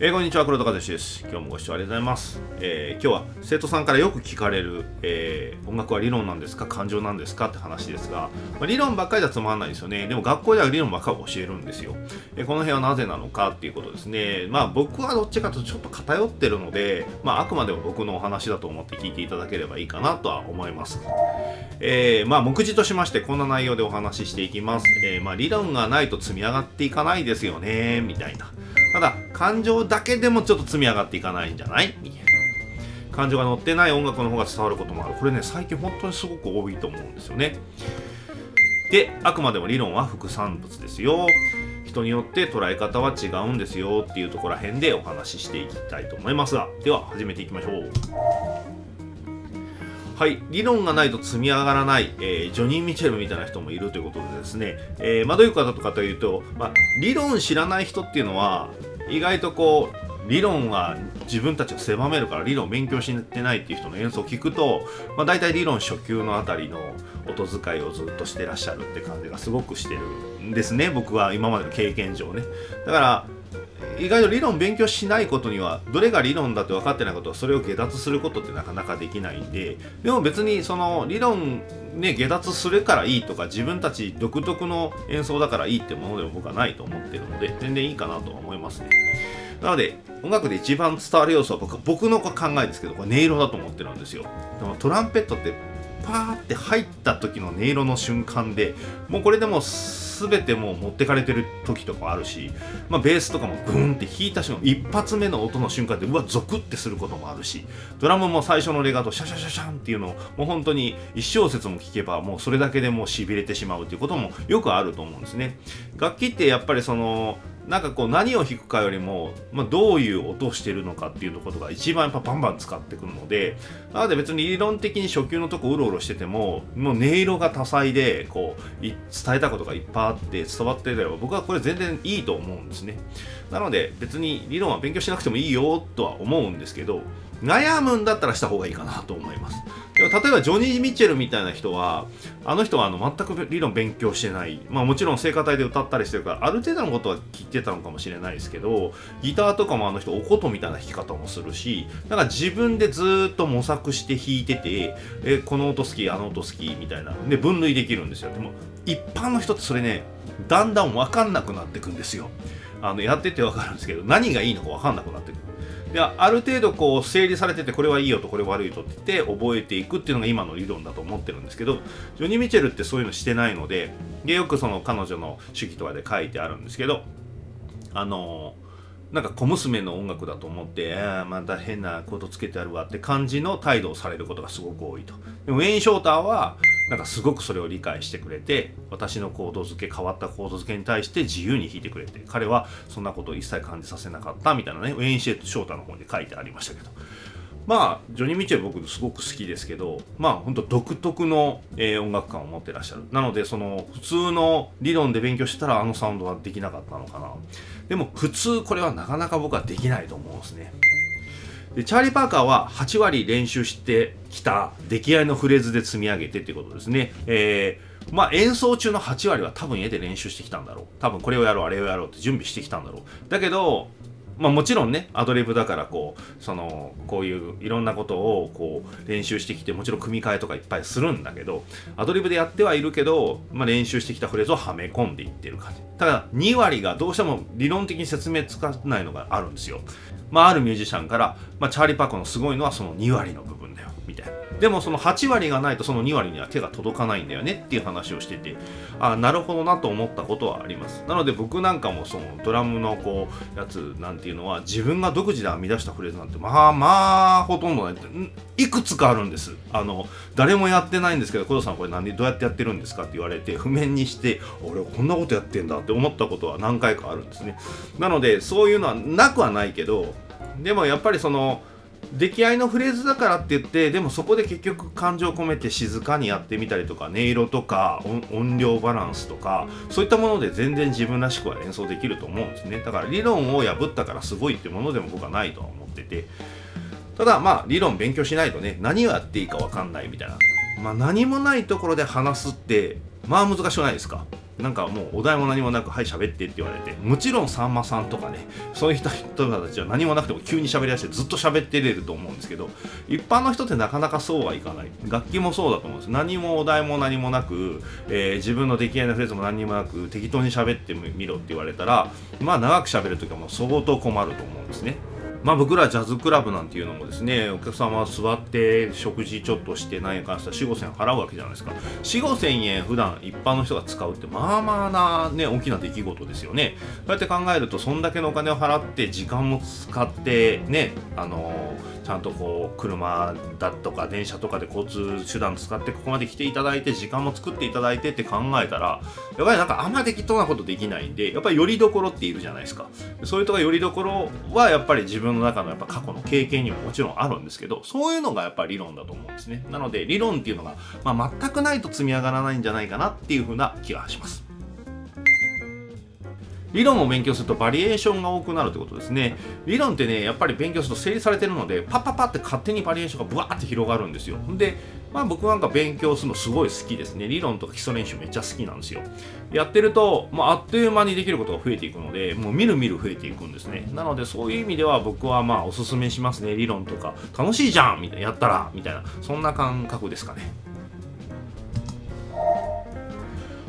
えー、こんにちは黒田和志です。今日もご視聴ありがとうございます、えー、今日は生徒さんからよく聞かれる、えー、音楽は理論なんですか？感情なんですか？って話ですが、まあ、理論ばっかりじゃつまらないですよね。でも学校では理論ばっかり教えるんですよ、えこの辺はなぜなのかっていうことですね。まあ僕はどっちかとちょっと偏ってるのでまああくまでも僕のお話だと思って聞いていただければいいかなとは思います。えまあ目次としましてこんな内容でお話ししていきます、えまあ理論がないと積み上がっていかないですよね。みたいな。ただ感情だけでもちょっと積み上がっていかないんじゃない？感情が乗ってない音楽の方が伝わることもある。これね最近本当にすごく多いと思うんですよね。であくまでも理論は副産物ですよ。人によって捉え方は違うんですよっていうところら辺でお話ししていきたいと思いますが。では始めていきましょう。はい、理論がないと積み上がらない、えー、ジョニー・ミチェルみたいな人もいるということでですね、えー、まあ、どういう方とかというと、まあ、理論知らない人っていうのは意外とこう理論は自分たちを狭めるから理論を勉強してないっていう人の演奏を聞くと、まあ、大体理論初級のあたりの音遣いをずっとしてらっしゃるって感じがすごくしてるんですね僕は今までの経験上ね。だから意外と理論勉強しないことにはどれが理論だって分かってないことはそれを下脱することってなかなかできないんででも別にその理論ね下脱するからいいとか自分たち独特の演奏だからいいってものでも僕はないと思ってるので全然いいかなとは思いますね。なので音楽で一番伝わる要素は僕僕の考えですけどこれ音色だと思ってるんですよ。でもトランペットってパーって入った時の音色の瞬間でもうこれでもう全てもう持ってかれてる時とかあるし、まあ、ベースとかもグーンって弾いた瞬間一発目の音の瞬間でうわゾクってすることもあるしドラムも最初のレガートシャシャシャシャンっていうのをもう本当に1小節も聴けばもうそれだけでもうしびれてしまうっていうこともよくあると思うんですね。楽器ってやっぱりそのなんかこう何を弾くかよりも、まあ、どういう音をしてるのかっていうところが一番やっぱバンバン使ってくるのでなので別に理論的に初級のとこうろうろしててももう音色が多彩でこう伝えたことがいっぱいあって伝わってれば僕はこれ全然いいと思うんですね。なので別に理論は勉強しなくてもいいよとは思うんですけど悩むんだったらした方がいいかなと思います。例えばジョニー・ミッチェルみたいな人はあの人はあの全く理論勉強してない。まあもちろん聖歌隊で歌ったりしてるからある程度のことは聞いてたのかもしれないですけどギターとかもあの人お琴みたいな弾き方もするしなんか自分でずっと模索して弾いててえこの音好きあの音好きみたいな。で分類できるんですよ。でも一般の人ってそれねだんだん分かんなくなってくんですよ。あのやってて分かるんですけど何がいいのか分かんなくなってくる。である程度こう整理されててこれはいいよとこれ悪いとって言って覚えていくっていうのが今の理論だと思ってるんですけどジョニー・ミチェルってそういうのしてないのででよくその彼女の手記とかで書いてあるんですけどあのなんか小娘の音楽だと思ってあまた変なことつけてあるわって感じの態度をされることがすごく多いと。でもウェイン・ショーターはなんかすごくそれを理解してくれて私のコード付け変わったコード付けに対して自由に弾いてくれて彼はそんなことを一切感じさせなかったみたいなねウェイン・シェット・ショータの方に書いてありましたけど。まあジョニー・ミチェル僕すごく好きですけどまあ本当独特の、えー、音楽感を持ってらっしゃる。なのでその普通の理論で勉強してたらあのサウンドはできなかったのかな。でも普通これはなかなか僕はできないと思うんですね。でチャーリー・パーカーは8割練習してきた出来合いのフレーズで積み上げてっていうことですね。えー、まあ、演奏中の8割は多分絵で練習してきたんだろう。多分これをやろう、あれをやろうって準備してきたんだろう。だけど、まあ、もちろんねアドリブだからこうそのこういういろんなことをこう練習してきてもちろん組み替えとかいっぱいするんだけどアドリブでやってはいるけど、まあ、練習してきたフレーズをはめ込んでいってる感じ。ただ2割がどうしても理論的に説明つかないのがあるんですよ。まあ、あるミュージシャンから、まあ、チャーリー・パーコのすごいのはその2割の部分。でもその8割がないとその2割には手が届かないんだよねっていう話をしててああなるほどなと思ったことはあります。なので僕なんかもそのドラムのこうやつなんていうのは自分が独自で編み出したフレーズなんてまあまあほとんどないいくつかあるんです。あの誰もやってないんですけど工藤さんこれ何でどうやってやってるんですかって言われて譜面にして俺こんなことやってんだって思ったことは何回かあるんですね。なのでそういうのはなくはないけどでもやっぱりその出来合いのフレーズだからって言ってでもそこで結局感情を込めて静かにやってみたりとか音色とか音量バランスとかそういったもので全然自分らしくは演奏できると思うんですね。だから理論を破ったからすごいってものでも僕はないとは思ってて。ただまあ理論勉強しないとね何をやっていいか分かんないみたいな。まあ何もないところで話すってまあ難しくないですか？なんかもうお題も何もなく「はい喋って」って言われてもちろんさんまさんとかねそういう人たちは何もなくても急に喋りだしてずっと喋ってれると思うんですけど一般の人ってなかなかそうはいかない。楽器もそうだと思うんです。何もお題も何もなく、えー、自分の出来合いのフレーズも何もなく適当に喋ってみろって言われたらまあ長く喋る時はもう相当困ると思うんですね。まあ僕らジャズクラブなんていうのもですねお客様は座って食事ちょっとして何やかしたら4 5千円払うわけじゃないですか。4 5千円普段一般の人が使うってまあまあなね大きな出来事ですよね。そうやって考えるとそんだけのお金を払って時間も使ってねあのーちゃんとこう車だとか電車とかで交通手段使ってここまで来ていただいて時間も作っていただいてって考えたらやっぱりなんかあんま適当なことできないんでやっぱりよりどころっているじゃないですか。そういうとこよりどころはやっぱり自分の中のやっぱ過去の経験にももちろんあるんですけどそういうのがやっぱり理論だと思うんですねなので理論っていうのが、まあ、全くないと積み上がらないんじゃないかなっていうふうな気がします。理論を勉強するとバリエーションが多くなるってことですね。理論ってね、やっぱり勉強すると整理されてるので、パッパッパって勝手にバリエーションがブワーって広がるんですよ。で、まあ僕なんか勉強するのすごい好きですね。理論とか基礎練習めっちゃ好きなんですよ。やってると、もうあっという間にできることが増えていくので、もうみるみる増えていくんですね。なのでそういう意味では僕はまあおすすめしますね。理論とか楽しいじゃんみたいな、やったらみたいな、そんな感覚ですかね。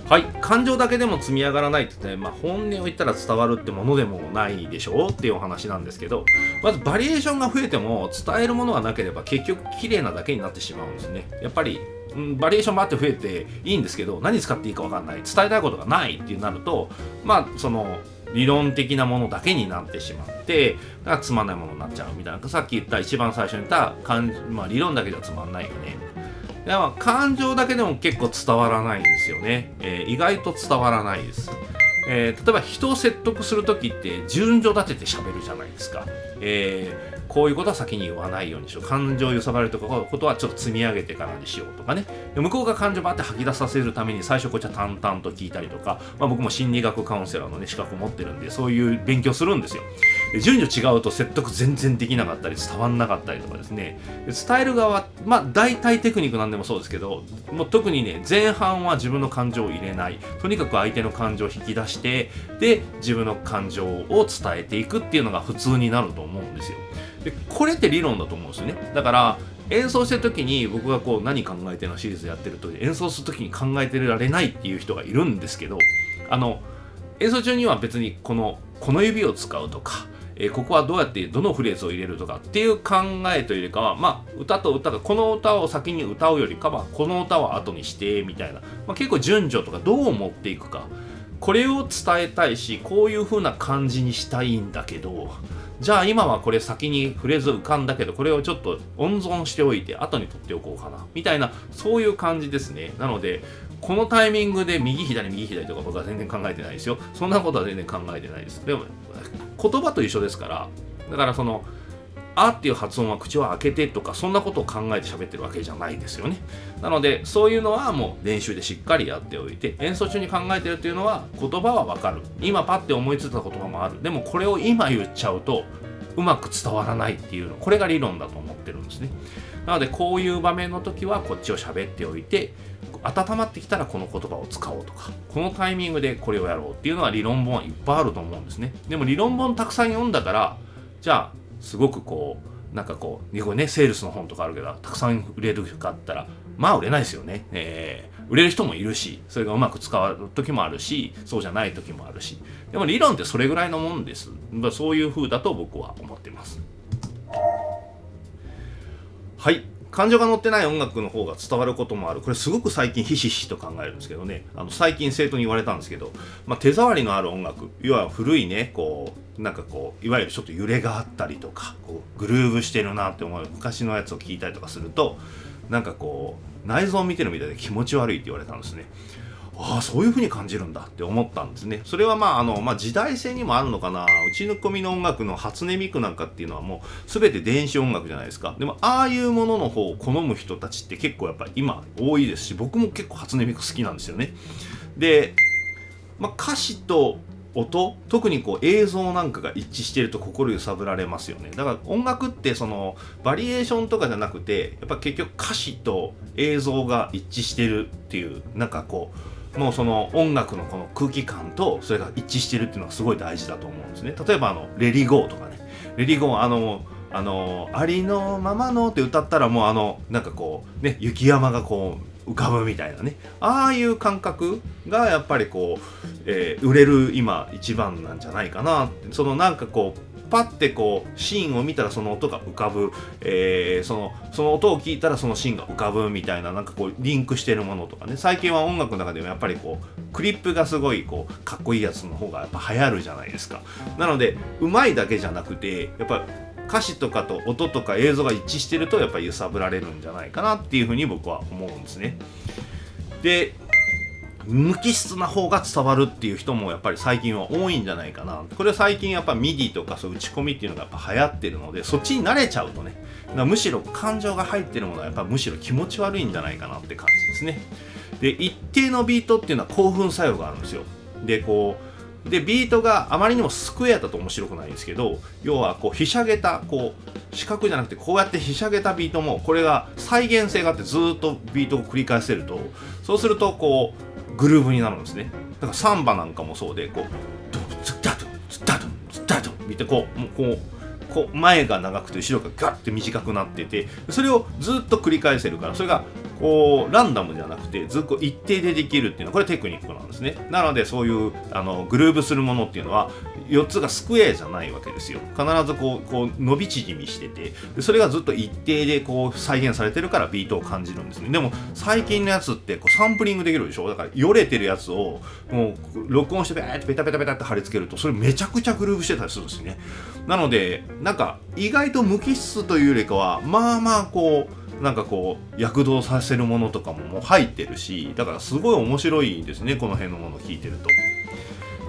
はい。感情だけでも積み上がらないって言って、まあ、本音を言ったら伝わるってものでもないでしょ？うっていうお話なんですけどまずバリエーションが増えても伝えるものがなければ結局綺麗なだけになってしまうんですね。やっぱりうん、バリエーションもあって増えていいんですけど何使っていいか分かんない。伝えたいことがないってなるとまあその理論的なものだけになってしまってだからつまんないものになっちゃうみたいな。さっき言った一番最初に言ったまあ、理論だけじゃつまんないよね。でまあ、感情だけでも結構伝わらないんですよね、えー、意外と伝わらないです、えー、例えば人を説得する時って順序立てて喋るじゃないですか、えーこういうことは先に言わないようにしよう。感情を揺さばるとかことはちょっと積み上げてからにしようとかね。向こうが感情をバって吐き出させるために最初こっちは淡々と聞いたりとか、まあ、僕も心理学カウンセラーのね、資格を持ってるんで、そういう勉強するんですよ。順序違うと説得全然できなかったり、伝わんなかったりとかですね。伝える側、まあ大体テクニックなんでもそうですけど、もう特にね、前半は自分の感情を入れない。とにかく相手の感情を引き出して、で、自分の感情を伝えていくっていうのが普通になると思うんですよ。でこれって理論だと思うんですよね。だから演奏してる時に僕がこう何考えてるのシリーズやってると演奏する時に考えてられないっていう人がいるんですけどあの演奏中には別にこのこの指を使うとか、えー、ここはどうやってどのフレーズを入れるとかっていう考えというよりかはまあ歌と歌がこの歌を先に歌うよりかはこの歌を後にしてみたいな、まあ、結構順序とかどう持っていくかこれを伝えたいしこういう風な感じにしたいんだけどじゃあ今はこれ先に触れず浮かんだけどこれをちょっと温存しておいて後に取っておこうかなみたいなそういう感じですね。なのでこのタイミングで右左右左とか僕は全然考えてないですよ。そんなことは全然考えてないです。でも言葉と一緒ですから。だからそのあっていう発音は口を開けてとかそんなことを考えて喋ってるわけじゃないですよね。なのでそういうのはもう練習でしっかりやっておいて演奏中に考えてるっていうのは言葉はわかる。今パッて思いついた言葉もある。でもこれを今言っちゃうとうまく伝わらないっていうの。これが理論だと思ってるんですね。なのでこういう場面の時はこっちを喋っておいて温まってきたらこの言葉を使おうとかこのタイミングでこれをやろうっていうのは理論本はいっぱいあると思うんですね。でも理論本たくさん読んだからじゃあすごくこうなんかこう日本ねセールスの本とかあるけどたくさん売れるかったらまあ売れないですよね、えー、売れる人もいるしそれがうまく使う時もあるしそうじゃない時もあるし。でも理論ってそれぐらいのもんです。そういう風だと僕は思ってます。はい。感情が乗ってない音楽の方が伝わることもある。これすごく最近ひしひしと考えるんですけどね。あの最近生徒に言われたんですけど、まあ、手触りのある音楽要は古いねこうなんかこういわゆるちょっと揺れがあったりとかこうグルーブしてるなって思う昔のやつを聞いたりとかするとなんかこう内臓を見てるみたいで気持ち悪いって言われたんですね。ああそういう風に感じるんだって思ったんですね。それはまああの、まあ、時代性にもあるのかな。うちの込みの音楽の初音ミクなんかっていうのはもう全て電子音楽じゃないですか。でもああいうものの方を好む人たちって結構やっぱ今多いですし僕も結構初音ミク好きなんですよね。で、まあ、歌詞と音特にこう映像なんかが一致してると心揺さぶられますよね。だから音楽ってそのバリエーションとかじゃなくてやっぱ結局歌詞と映像が一致してるっていうなんかこうもうその音楽のこの空気感とそれが一致してるっていうのはすごい大事だと思うんですね。例えばあの「レリゴー」とかね「レリゴー」あのあのありのままのって歌ったらもうあのなんかこうね雪山がこう浮かぶみたいなね。ああいう感覚がやっぱりこう、えー、売れる今一番なんじゃないかなそのなんかこうパッてこうシーンを見たらその音が浮かぶ、えー、そのその音を聞いたらそのシーンが浮かぶみたいななんかこうリンクしてるものとかね。最近は音楽の中でもやっぱりこうクリップがすごいこうかっこいいやつの方がやっぱ流行るじゃないですか。なのでうまいだけじゃなくてやっぱ歌詞とかと音とか映像が一致してるとやっぱ揺さぶられるんじゃないかなっていうふうに僕は思うんですね。で無機質な方が伝わるっていう人もやっぱり最近は多いんじゃないかな。これは最近やっぱ MIDI とかそう打ち込みっていうのがやっぱ流行ってるのでそっちに慣れちゃうとねむしろ感情が入ってるものはやっぱむしろ気持ち悪いんじゃないかなって感じですね。で一定のビートっていうのは興奮作用があるんですよ。でこうでビートがあまりにもスクエアだと面白くないんですけど要はこうひしゃげたこう四角じゃなくてこうやってひしゃげたビートもこれが再現性があってずっとビートを繰り返せると。そうするとこうグルーブになるんですね。だからサンバなんかもそうでこうドンツッダドンツッダドンツッダド見てこうもうこうこう前が長くて後ろがガッて短くなっててそれをずっと繰り返せるからそれがこうランダムじゃなくてずっと一定でできるっていうのはこれテクニックなんですね。なのでそういうあのグルーブするものっていうのは4つがスクエアじゃないわけですよ。必ずこうこう伸び縮みしてて。それがずっと一定でこう再現されてるからビートを感じるんですね。でも最近のやつってこうサンプリングできるでしょ？だからよれてるやつをもう録音してベーってペタペタペタって貼り付けるとそれめちゃくちゃグルーブしてたりするんですね。なのでなんか意外と無機質というよりかはまあまあこうなんかこう躍動させるものとかももう入ってるしだからすごい面白いですねこの辺のものを聞いてると。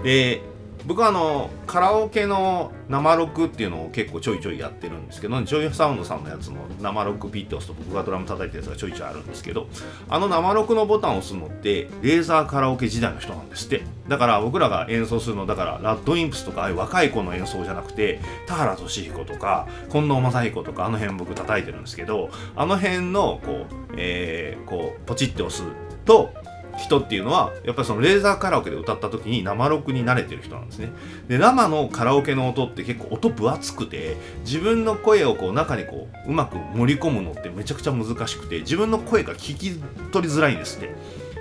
で僕はあのカラオケの生録っていうのを結構ちょいちょいやってるんですけど JOYSOUND さんのやつの生録ピッて押すと僕がドラム叩いたやつがちょいちょいあるんですけどあの生録のボタンを押すのってレーザーカラオケ時代の人なんですって。だから僕らが演奏するのだからラッドインプスとかああいう若い子の演奏じゃなくて田原俊彦とか近藤正彦とかあの辺僕叩いてるんですけどあの辺のこう、えー、こうポチって押すと人っていうのはやっぱりそのレーザーカラオケで歌った時に生録に慣れてる人なんですね。で生のカラオケの音って結構音分厚くて自分の声をこう中にこううまく盛り込むのってめちゃくちゃ難しくて自分の声が聞き取りづらいんですって。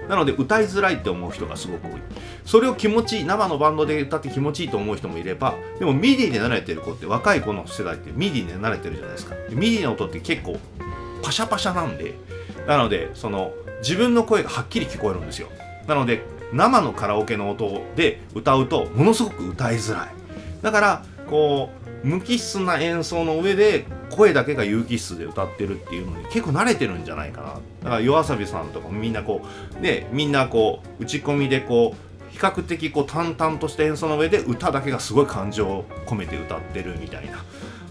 なので歌いづらいって思う人がすごく多い。それを気持ちいい生のバンドで歌って気持ちいいと思う人もいればでも MIDI で慣れてる子って若い子の世代って MIDI で慣れてるじゃないですか。 MIDI の音って結構パシャパシャなんでなのでその自分の声がはっきり聞こえるんですよ。なので生のカラオケの音で歌うとものすごく歌いづらい。だからこう無機質な演奏の上で声だけが有機質で歌ってるっていうのに結構慣れてるんじゃないかな。だから夜遊びさんとかもみんなこうねみんなこう打ち込みでこう比較的こう淡々とした演奏の上で歌だけがすごい感情を込めて歌ってるみたいな。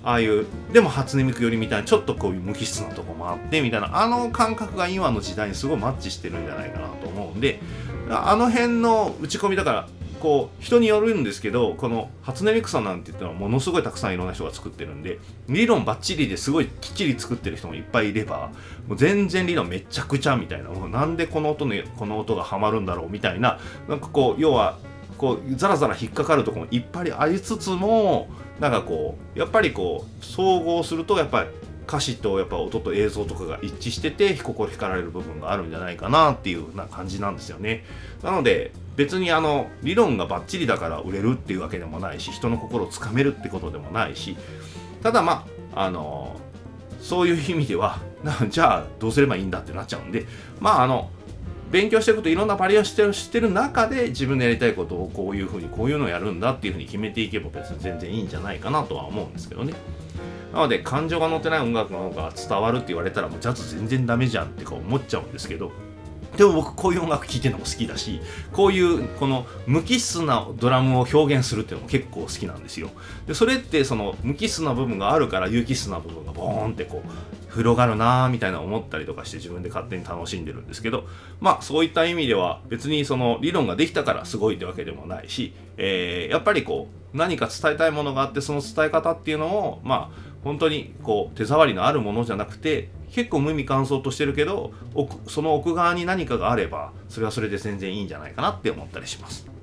ああいうでも初音ミクよりみたいなちょっとこういう無機質なとこもあってみたいなあの感覚が今の時代にすごいマッチしてるんじゃないかなと思うんであの辺の打ち込みだからこう人によるんですけどこの初音ミクさんなんて言ったらものすごいたくさんいろんな人が作ってるんで理論ばっちりですごいきっちり作ってる人もいっぱいいればもう全然理論めちゃくちゃみたいなもうなんでこの音にこの音がはまるんだろうみたいななんかこう要はこうザラザラ引っかかるところもいっぱいありつつもなんかこうやっぱりこう総合するとやっぱり歌詞とやっぱ音と映像とかが一致してて心光られる部分があるんじゃないかなっていうな感じなんですよね。なので別にあの理論がバッチリだから売れるっていうわけでもないし人の心をつかめるってことでもないしただまああのそういう意味では じゃあどうすればいいんだってなっちゃうんでまああの勉強していくといろんなバリエーションしてる中で自分でやりたいことをこういうふうにこういうのをやるんだっていうふうに決めていけば別に全然いいんじゃないかなとは思うんですけどね。なので感情が乗ってない音楽の方が伝わるって言われたらもうジャズ全然ダメじゃんってか思っちゃうんですけどでも僕こういう音楽聴いてるのも好きだしこういうこの無機質なドラムを表現するっていうのも結構好きなんですよでそれってその無機質な部分があるから有機質な部分がボーンってこう広がるなーみたいな思ったりとかして自分で勝手に楽しんでるんですけどまあそういった意味では別にその理論ができたからすごいってわけでもないし、えー、やっぱりこう何か伝えたいものがあってその伝え方っていうのをまあ本当にこう手触りのあるものじゃなくて結構無味乾燥としてるけどその奥側に何かがあればそれはそれで全然いいんじゃないかなって思ったりします。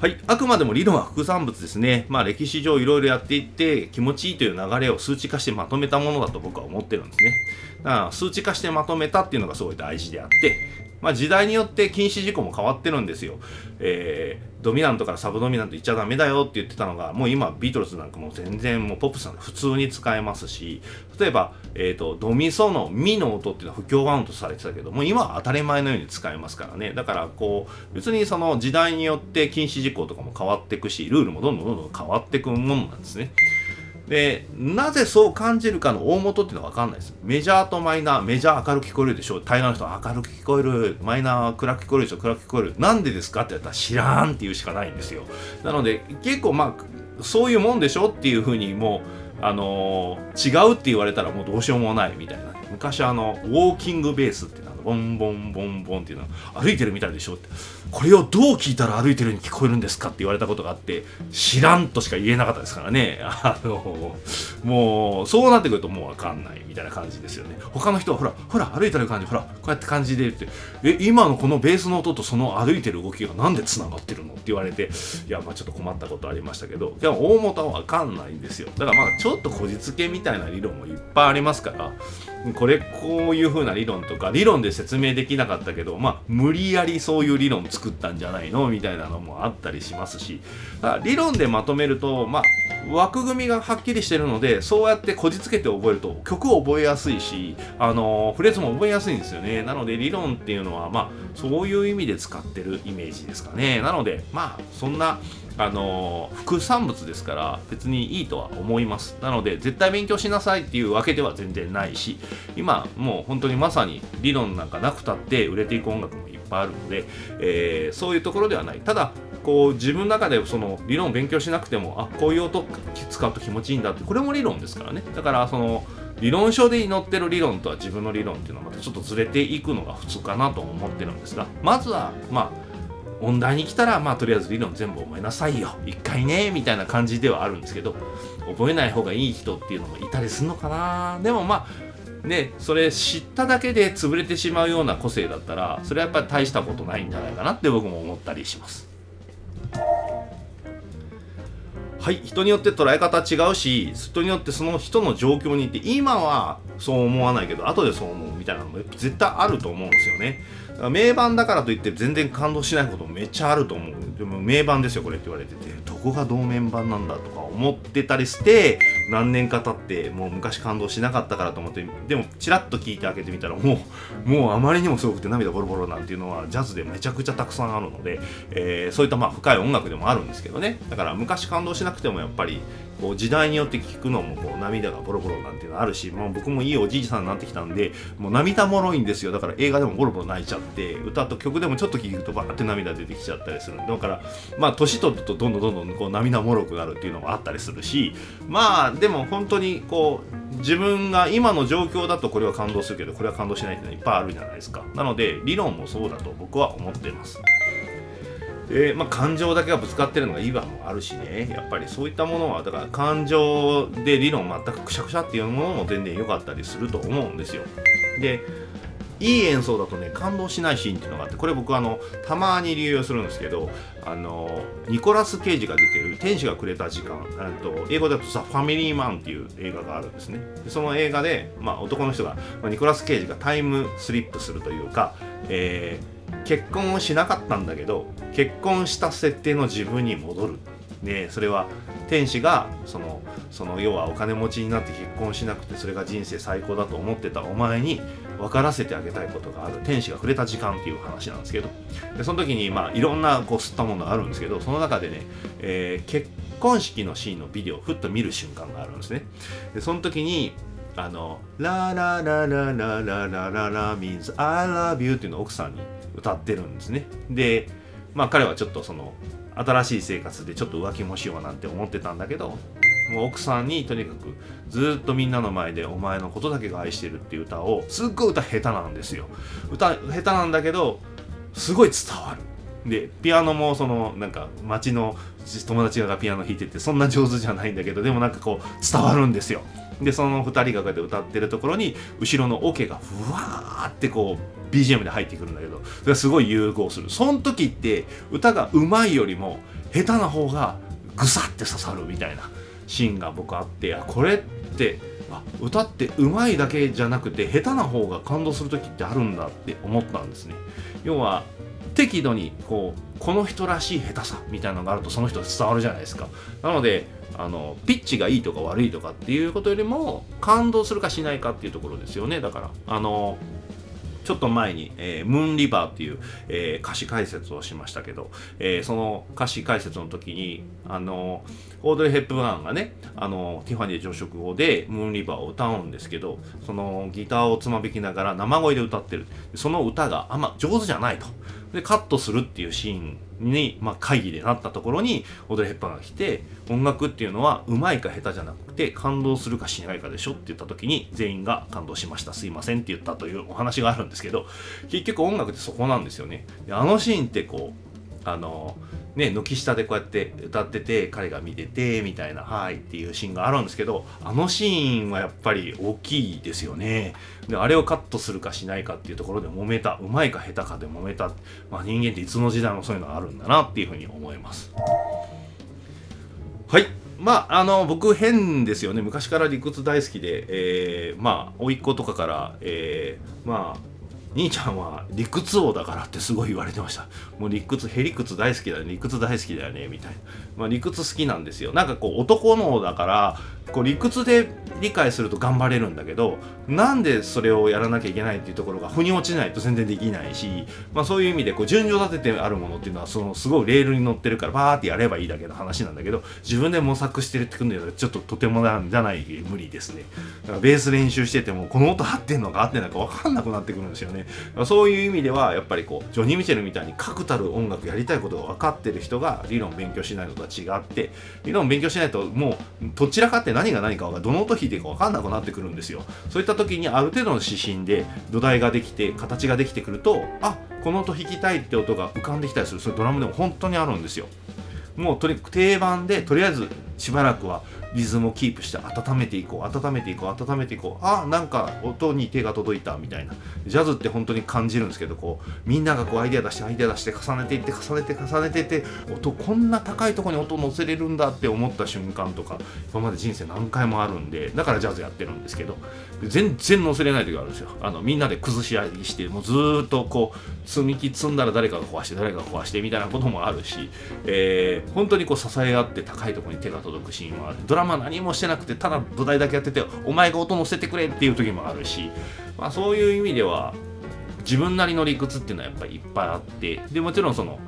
はい。あくまでも理論は副産物ですね。まあ歴史上いろいろやっていって気持ちいいという流れを数値化してまとめたものだと僕は思ってるんですね。だから数値化してまとめたっていうのがすごい大事であってまあ、時代によって禁止事項も変わってるんですよ。えー、ドミナントからサブドミナント言っちゃダメだよって言ってたのが、もう今ビートルズなんかも全然もうポップさん普通に使えますし、例えば、えっ、ー、と、ドミソのミの音っていうのは不協和音とされてたけどもう、今は当たり前のように使えますからね。だからこう、別にその時代によって禁止事項とかも変わっていくし、ルールもどんどんどんどん変わっていくものなんですね。で、なぜそう感じるかの大元っていうのは分かんないです。メジャーとマイナー、メジャー明るく聞こえるでしょ大概の人は明るく聞こえる、マイナーは暗く聞こえるでしょ暗く聞こえる。なんでですかって言ったら知らんっていうしかないんですよ。なので、結構まあ、そういうもんでしょっていうふうにもう、あのー、違うって言われたらもうどうしようもないみたいな。昔あの、ウォーキングベースってボンボンボンボンっていうのは歩いてるみたいでしょって。これをどう聞いたら歩いてるに聞こえるんですかって言われたことがあって知らんとしか言えなかったですからね。あのもうそうなってくるともう分かんないみたいな感じですよね。他の人はほらほら歩いてる感じほらこうやって感じで言って。え今のこのベースの音とその歩いてる動きがなんでつながってるのって言われていやまあちょっと困ったことありましたけどでも大元は分かんないんですよ。だからまあちょっとこじつけみたいな理論もいっぱいありますからこれこういう風な理論とか理論で説明できなかったけどまあ無理やりそういう理論作ったんじゃないのみたいなのもあったりしますし理論でまとめるとまあ枠組みがはっきりしてるのでそうやってこじつけて覚えると曲を覚えやすいしあのフレーズも覚えやすいんですよね。なので理論っていうのはまあそういう意味で使ってるイメージですかね。なのでまあそんなあの副産物ですから別にいいとは思います。なので絶対勉強しなさいっていうわけでは全然ないし今もう本当にまさに理論なんかなくたって売れていく音楽もいっぱいあるので、えー、そういうところではない。ただこう自分の中でその理論を勉強しなくてもあこういう音使うと気持ちいいんだってこれも理論ですからね。だからその理論書で載ってる理論とは自分の理論っていうのはまたちょっとずれていくのが普通かなと思ってるんですがまずはまあ音大に来たらまあとりあえず理論全部覚えなさいよ。一回ねみたいな感じではあるんですけど覚えない方がいい人っていうのもいたりするのかな。でもまあねそれ知っただけで潰れてしまうような個性だったらそれはやっぱり大したことないんじゃないかなって僕も思ったりします。はい人によって捉え方違うし人によってその人の状況にいて今はそう思わないけど後でそう思うみたいなのも絶対あると思うんですよね。名盤だからといって全然感動しないこともめっちゃあると思う。でも名盤ですよこれって言われてて。どこが同面盤なんだとか思ってたりして何年か経ってもう昔感動しなかったからと思ってでもチラッと聞いて開けてみたらもうもうあまりにもすごくて涙ボロボロなんていうのはジャズでめちゃくちゃたくさんあるので、えー、そういったまあ深い音楽でもあるんですけどね。だから昔感動しなくてもやっぱりこう時代によって聞くのもこう涙がボロボロなんていうのあるし、まあ、僕もいいおじいさんになってきたんでもう涙もろいんですよ。だから映画でもボロボロ泣いちゃって歌と曲でもちょっと聴くとバーって涙出てきちゃったりするだからまあ年取るとどんどんどんどんこう涙もろくなるっていうのもあったりするしまあでも本当にこう自分が今の状況だとこれは感動するけどこれは感動しないっていうのはいっぱいあるじゃないですか。なので理論もそうだと僕は思ってます。で、まあ、感情だけがぶつかってるのがいいわもあるしね。やっぱりそういったものはだから感情で理論全くくしゃくしゃっていうものも全然良かったりすると思うんですよ。でいい演奏だとね感動しないシーンっていうのがあってこれ僕あのたまに流用するんですけどあのニコラス・ケイジが出てる「天使がくれた時間」と英語だと「ザ・ファミリーマン」っていう映画があるんですね。でその映画で、まあ、男の人が、まあ、ニコラス・ケイジがタイムスリップするというか、えー結婚をしなかったんだけど結婚した設定の自分に戻る。でそれは天使がそのその要はお金持ちになって結婚しなくてそれが人生最高だと思ってたお前に分からせてあげたいことがある。天使が触れた時間っていう話なんですけど。でその時にまあいろんなこう吸ったものがあるんですけどその中でね、えー、結婚式のシーンのビデオをふっと見る瞬間があるんですね。でその時にあの「ラララララララララ means I love you」っていうのを奥さんに歌ってるんですねでまあ彼はちょっとその新しい生活でちょっと浮気もしようなんて思ってたんだけどもう奥さんにとにかくずっとみんなの前でお前のことだけが愛してるっていう歌をすっごい歌下手なんですよ。歌下手なんだけどすごい伝わる。でピアノもそのなんか街の友達がピアノ弾いててそんな上手じゃないんだけどでもなんかこう伝わるんですよ。でその2人がこうやって歌ってるところに後ろのオケがふわーってこう BGM で入ってくるんだけどそれすごい融合する。その時って歌が上手いよりも下手な方がぐさって刺さるみたいなシーンが僕あってあこれってあ歌って上手いだけじゃなくて下手な方が感動する時ってあるんだって思ったんですね。要は適度にこうこの人らしい下手さみたいなのがあるとその人伝わるじゃないですか。なのであのピッチがいいとか悪いとかっていうことよりも感動するかしないかっていうところですよね。だからあのちょっと前に、えー、ムーンリバーっていう、えー、歌詞解説をしましたけど、えー、その歌詞解説の時に、あのオードリー・ヘップバーンがね、あのティファニー朝食後でムーンリバーを歌うんですけど、そのギターをつまびきながら生声で歌ってる。その歌があんま上手じゃないと。で、カットするっていうシーンに、まあ、会議でなったところにオードリー・ヘッパーが来て音楽っていうのはうまいか下手じゃなくて感動するかしないかでしょって言った時に全員が感動しましたすいませんって言ったというお話があるんですけど結局音楽ってそこなんですよねであのシーンってこうあのね、軒下でこうやって歌ってて彼が見ててみたいな「はい」っていうシーンがあるんですけどあのシーンはやっぱり大きいですよね。であれをカットするかしないかっていうところで揉めたうまいか下手かで揉めた、まあ、人間っていつの時代もそういうのがあるんだなっていうふうに思います。はい。まあ、あの僕変ですよね。昔から理屈大好きで、えー、まあ甥っ子とかから、えー、まあ兄ちゃんは理屈王だからってすごい言われてました。もう理屈へ理屈大好きだよね。理屈大好きだよね。みたいな、まあ、理屈好きなんですよ。なんかこう男のだからこう理屈で理解すると頑張れるんだけどなんでそれをやらなきゃいけないっていうところが腑に落ちないと全然できないし、まあ、そういう意味でこう順序立ててあるものっていうのはそのすごいレールに乗ってるからバーってやればいいだけの話なんだけど自分で模索してるってくんだちょっととてもなんじゃない無理ですね。だからベース練習しててもこの音合ってんのか合ってないか分かんなくなってくるんですよね。そういう意味ではやっぱりこうジョニー・ミチェルみたいに確たる音楽やりたいことが分かってる人が理論勉強しないのとは違って理論勉強しないともうどちらかって何が何かがどの音弾いていいか分かんなくなってくるんですよ。そういった時にある程度の指針で土台ができて形ができてくるとあこの音弾きたいって音が浮かんできたりする。それドラムでも本当にあるんですよ。もうとり定番でとりあえずしばらくはリズムをキープして温めていこう温めていこう温めていこう。あなんか音に手が届いたみたいな。ジャズって本当に感じるんですけどこうみんながこうアイデア出してアイデア出して重ねていって重ねて重ねていって音こんな高いとこに音乗せれるんだって思った瞬間とか今まで人生何回もあるんでだからジャズやってるんですけど全然乗せれない時があるんですよ。あのみんなで崩し合いしてもうずっとこう積み木積んだら誰かが壊して誰かが壊してみたいなこともあるし、えー、本当にこう支え合って高いところに手が届くシーンはあるドラマ何もしてなくてただ土台だけやっててお前が音乗せてくれっていう時もあるし、まあ、そういう意味では自分なりの理屈っていうのはやっぱりいっぱいあってでもちろんその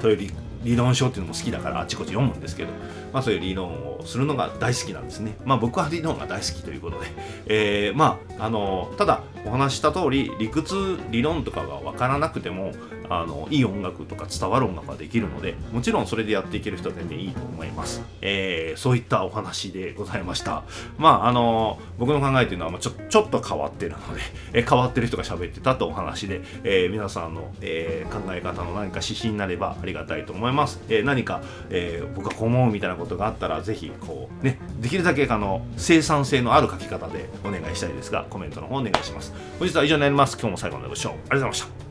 そういう理論書っていうのも好きだからあちこち読むんですけど、まあ、そういう理論をするのが大好きなんですね。まあ僕は理論が大好きということで、えー、まああのただお話した通り理屈理論とかが分からなくてもあのいい音楽とか伝わる音楽ができるのでもちろんそれでやっていける人は全然いいと思います、えー、そういったお話でございました。まああの僕の考えというのはちょちょっと変わってるので、えー、変わってる人が喋ってたとお話で、えー、皆さんの、えー、考え方の何か指針になればありがたいと思います、えー、何か、えー、僕はこう思うみたいなことがあったらぜひこうねできるだけあの生産性のある書き方でお願いしたいですがコメントの方お願いします。ます。本日は以上になります。今日も最後までご視聴ありがとうございました。